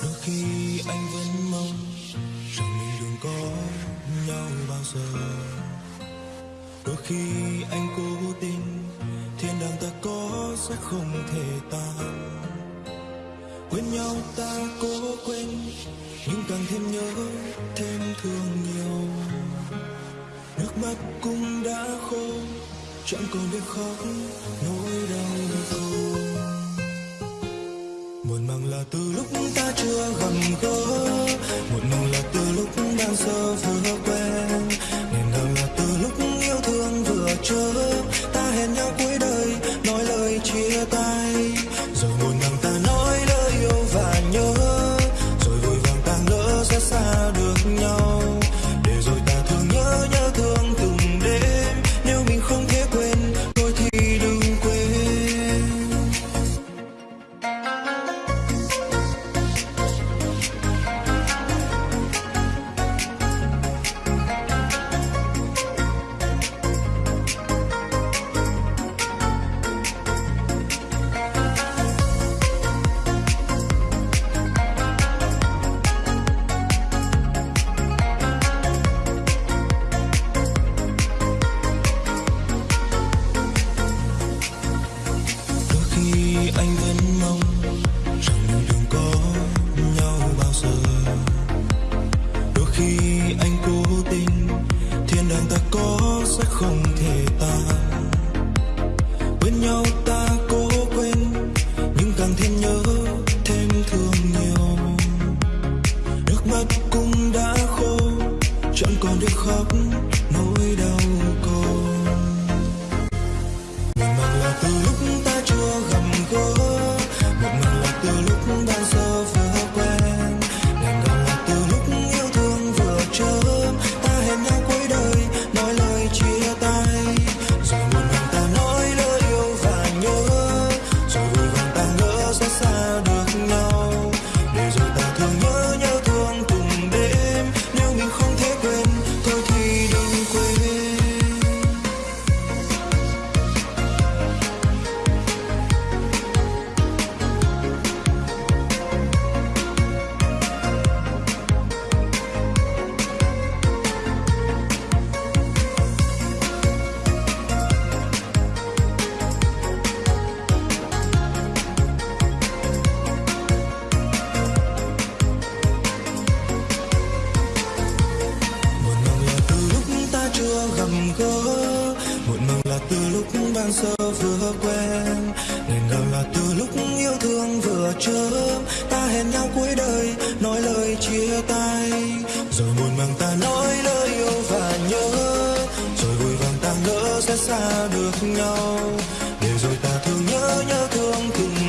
đôi khi anh vẫn mong rằng mình đừng có nhau bao giờ. Đôi khi anh cố tình thiên đàng ta có sẽ không thể tan quên nhau ta cố quên, nhưng càng thêm nhớ thêm thương nhiều nước mắt cũng đã khô, chẳng còn biết khóc nỗi đau khổ muộn màng là từ lúc ta chưa gặp gỡ. Muộn màng là từ lúc đang sơ vừa quen. Niềm đau là từ lúc yêu thương vừa chớ. Ta hẹn nhau cuối ta có sẽ không thể tan quên nhau ta cố quên, nhưng càng thêm nhớ thêm thương. Từ lúc ban sơ vừa quen. Nên ngào là từ lúc yêu thương vừa chớm. Ta hẹn nhau cuối đời, nói lời chia tay. Rồi buồn mang ta nói lời yêu và nhớ. Rồi vui vàng ta ngỡ sẽ xa được nhau. Để rồi ta thương nhớ nhớ thương từng